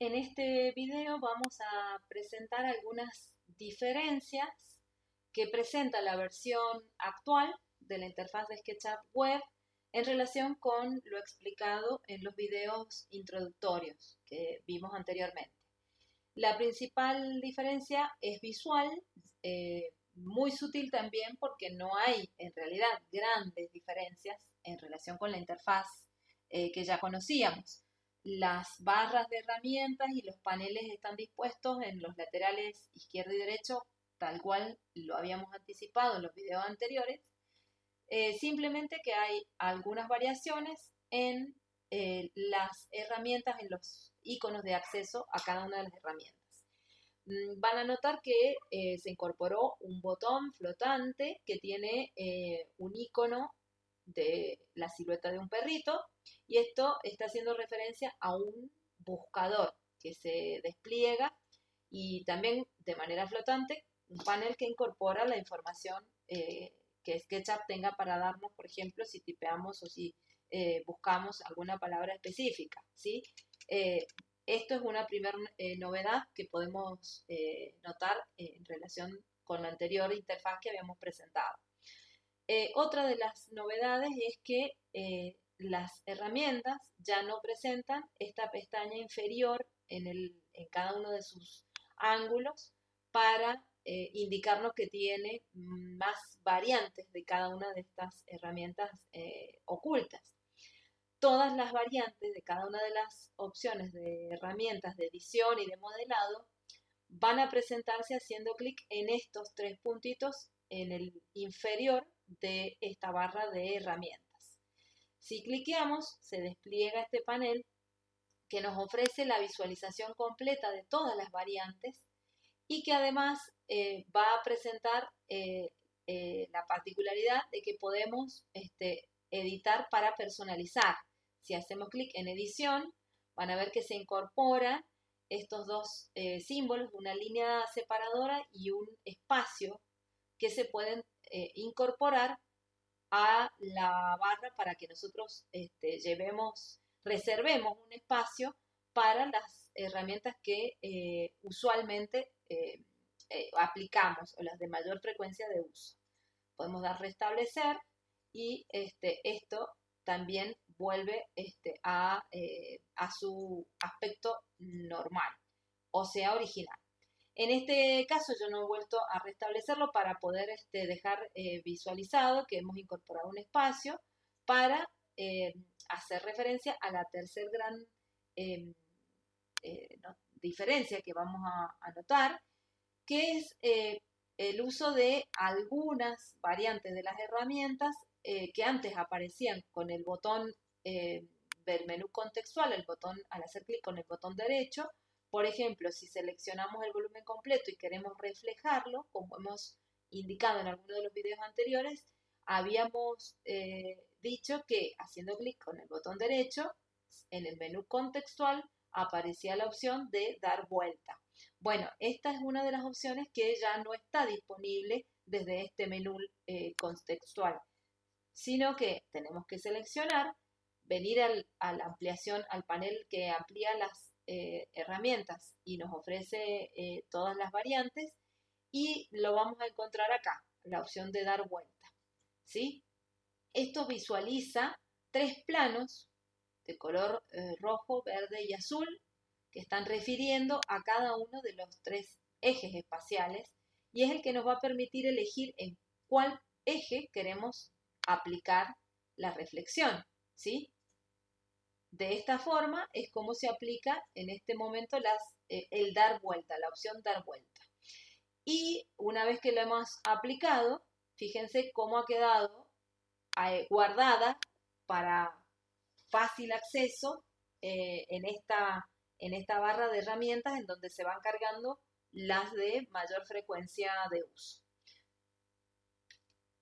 En este video vamos a presentar algunas diferencias que presenta la versión actual de la interfaz de SketchUp Web en relación con lo explicado en los videos introductorios que vimos anteriormente. La principal diferencia es visual, eh, muy sutil también porque no hay en realidad grandes diferencias en relación con la interfaz eh, que ya conocíamos. Las barras de herramientas y los paneles están dispuestos en los laterales izquierdo y derecho, tal cual lo habíamos anticipado en los videos anteriores. Eh, simplemente que hay algunas variaciones en eh, las herramientas, en los iconos de acceso a cada una de las herramientas. Mm, van a notar que eh, se incorporó un botón flotante que tiene un icono de la silueta de un perrito y esto está haciendo referencia a un buscador que se despliega y también de manera flotante un panel que incorpora la información eh, que SketchUp tenga para darnos, por ejemplo, si tipeamos o si eh, buscamos alguna palabra específica, ¿sí? Eh, esto es una primera novedad que podemos notar en relación con la anterior interfaz que habíamos presentado. Otra de las novedades es que las herramientas ya no presentan esta pestaña inferior en, el, en cada uno de sus ángulos para eh, indicarnos que tiene más variantes de cada una de estas herramientas eh, ocultas. Todas las variantes de cada una de las opciones de herramientas de edición y de modelado van a presentarse haciendo clic en estos tres puntitos en el inferior de esta barra de herramientas. Si cliqueamos, se despliega este panel que nos ofrece la visualización completa de todas las variantes y que además eh, va a presentar eh, eh, la particularidad de que podemos este, editar para personalizar. Si hacemos clic en edición, van a ver que se incorporan estos dos símbolos, una línea separadora y un espacio que se pueden incorporar a la barra para que nosotros este, llevemos, reservemos un espacio para las herramientas que eh, usualmente eh, eh, aplicamos o las de mayor frecuencia de uso. Podemos dar restablecer y este, esto también vuelve este, a, a su aspecto normal, o sea, original. En este caso yo no he vuelto a restablecerlo para poder este, dejar eh, visualizado que hemos incorporado un espacio para eh, hacer referencia a la tercer gran em, eh, diferencia que vamos a, notar, que es el uso de algunas variantes de las herramientas que antes aparecían con el botón del menú contextual, el botón al hacer clic con el botón derecho, por ejemplo, si seleccionamos el volumen completo y queremos reflejarlo, como hemos indicado en alguno de los videos anteriores, habíamos eh, dicho que haciendo clic con el botón derecho, en el menú contextual aparecía la opción de dar vuelta. Bueno, esta es una de las opciones que ya no está disponible desde este menú eh, contextual, sino que tenemos que seleccionar, venir a la ampliación, al panel que amplía las eh, herramientas y nos ofrece eh, todas las variantes y lo vamos a encontrar acá, la opción de dar vuelta. ¿sí? Esto visualiza tres planos de color eh, rojo, verde y azul que están refiriendo a cada uno de los tres ejes espaciales y es el que nos va a permitir elegir en cuál eje queremos aplicar la reflexión, ¿sí? De esta forma es como se aplica en este momento las, eh, el dar vuelta, la opción dar vuelta. Y una vez que lo hemos aplicado, fíjense cómo ha quedado eh, guardada para fácil acceso eh, en, esta, en esta barra de herramientas en donde se van cargando las de mayor frecuencia de uso.